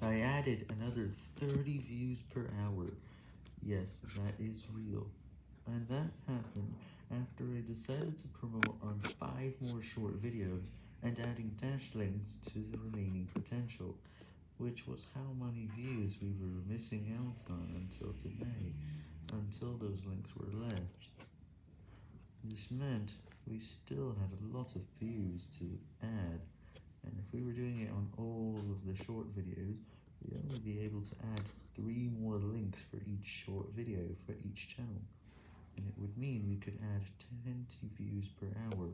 I added another 30 views per hour. Yes, that is real. And that happened after I decided to promote on 5 more short videos and adding dash links to the remaining potential, which was how many views we were missing out on until today, until those links were left. This meant we still had a lot of views to add, and if we were doing it on all the short videos, we'd only be able to add 3 more links for each short video for each channel, and it would mean we could add 20 views per hour